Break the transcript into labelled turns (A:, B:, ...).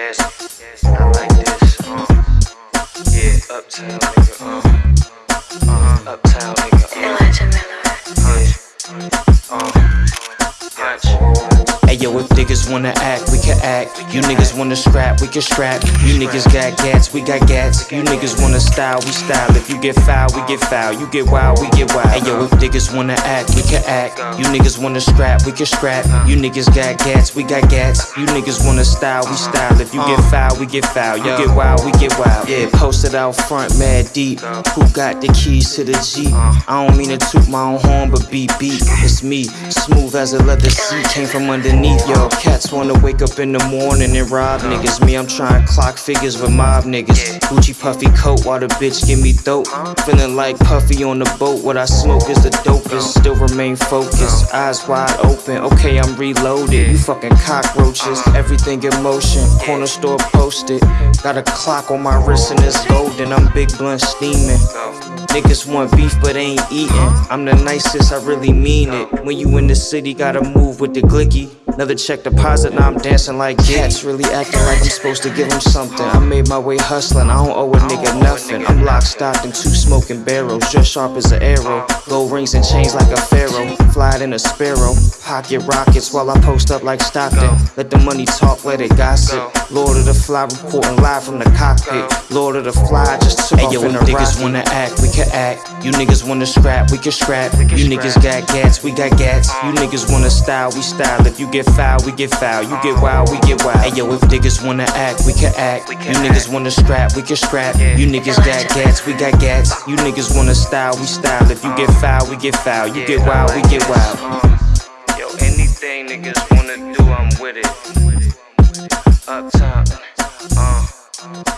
A: yes, yes, I
B: like
A: this, uh, yeah, uptown nigga, uh, uh,
B: uptown
A: nigga, uh,
C: hunch,
B: uh, hunch,
A: oh,
B: niggas wanna act, we can act. You niggas wanna scrap, we can scrap. You niggas got gats, we got gats. You niggas wanna style, we style. If you get foul, we get foul. You get wild, we get wild. Hey yo, if niggas wanna act, we can act. You niggas wanna scrap, we can scrap. You niggas got gats, we got gats. You niggas wanna style, we style. If you get uh. foul, we get foul. You get wild, we get wild. Yeah, posted out front, mad deep. Who got the keys to the Jeep? I don't mean to toot my own horn, but beat beat. It's me, smooth as a leather seat. Came from underneath, yo. Cats wanna wake up in the morning and rob niggas. Me, I'm trying clock figures with mob niggas. Gucci puffy coat while the bitch give me dope. Feeling like Puffy on the boat. What I smoke is the dopest. Still remain focused, eyes wide open. Okay, I'm reloaded. You fucking cockroaches. Everything in motion. Corner store posted. Got a clock on my wrist and it's golden. I'm big blunt steaming. Niggas want beef but ain't eating. I'm the nicest, I really mean it. When you in the city, gotta move with the glicky. Another check deposit, now I'm dancing like cats. Really acting like I'm supposed to give him something. I made my way hustling, I don't owe a nigga nothing. I'm locked, stocked, and two smoking barrels, just sharp as an arrow. Gold rings and chains like a pharaoh. Fly in a sparrow. Pocket rockets while I post up like Stockton. Let the money talk, let it gossip. Lord of the Fly reporting live from the cockpit. Lord of the Fly just took
A: Hey,
B: off
A: yo,
B: in a
A: niggas
B: rocket. wanna act, we can act. You niggas wanna scrap, we can scrap. You niggas got gats, we got gats. You niggas wanna style, we style. If you get foul, we get foul. You get wild, we get wild. Hey yo, if niggas wanna act, we can act. You niggas wanna scrap, we can scrap. You niggas got gats, we got gats. You niggas wanna style, we style. If you get foul, we get foul. You get wild, we get wild.
A: Yo, anything niggas wanna do, I'm with it. Up top, uh.